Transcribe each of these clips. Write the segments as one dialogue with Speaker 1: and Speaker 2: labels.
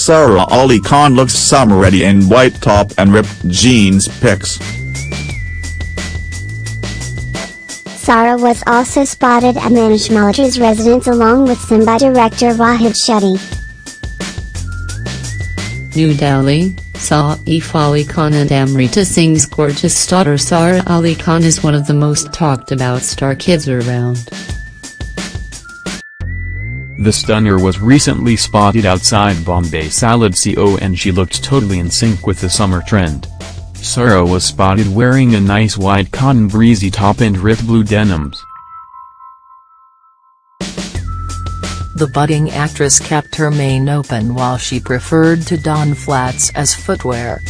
Speaker 1: Sara Ali Khan looks summer ready in white top and ripped jeans pics.
Speaker 2: Sara was also spotted at Manish Malhotra's residence along with Simmba director Rohit Shetty.
Speaker 3: New Delhi, Saif Ali Khan and Amrita Singh's gorgeous daughter Sara Ali Khan is one of the most talked about star kids around.
Speaker 4: The stunner was recently spotted outside Bombay Salad CO and she looked totally in sync with the summer trend. Sara was spotted wearing a nice white cotton breezy top and ripped blue denims.
Speaker 5: The budding actress kept her mane open while she preferred to don flats as footwear.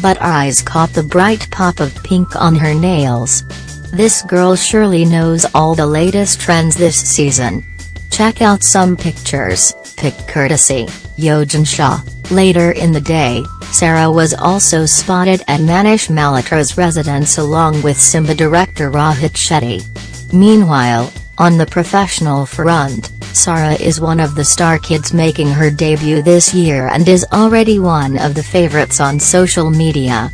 Speaker 5: But eyes caught the bright pop of pink on her nails. This girl surely knows all the latest trends this season. Check out some pictures, pic courtesy, Yogen Shah. Later in the day, Sara was also spotted at Manish Malhotra's residence along with Simmba director Rohit Shetty. Meanwhile, on the professional front, Sara is one of the star kids making her debut this year and is already one of the favorites on social media.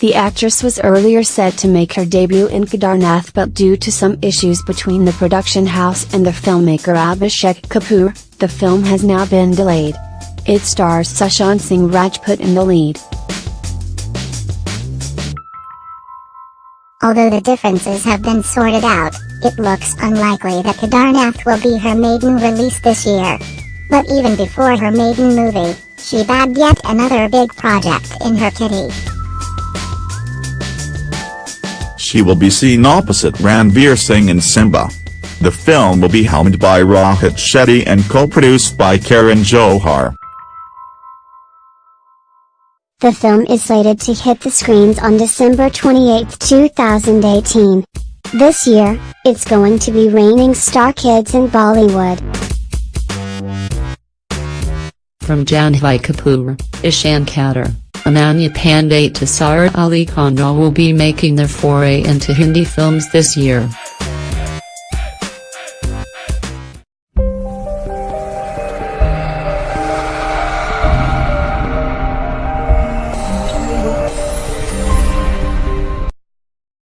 Speaker 6: The actress was earlier set to make her debut in Kedarnath but due to some issues between the production house and the filmmaker Abhishek Kapoor, the film has now been delayed. It stars Sushant Singh Rajput in the lead.
Speaker 2: Although the differences have been sorted out, it looks unlikely that Kedarnath will be her maiden release this year. But even before her maiden movie, she bagged yet another big project in her kitty.
Speaker 1: She will be seen opposite Ranveer Singh in Simmba. The film will be helmed by Rohit Shetty and co-produced by Karan Johar.
Speaker 2: The film is slated to hit the screens on December 28, 2018. This year, it's going to be reigning star kids in Bollywood.
Speaker 3: From Janhvi Kapoor, Ishaan Khatter, Ananya Panday to Sara Ali Khan will be making their foray into Hindi films this year.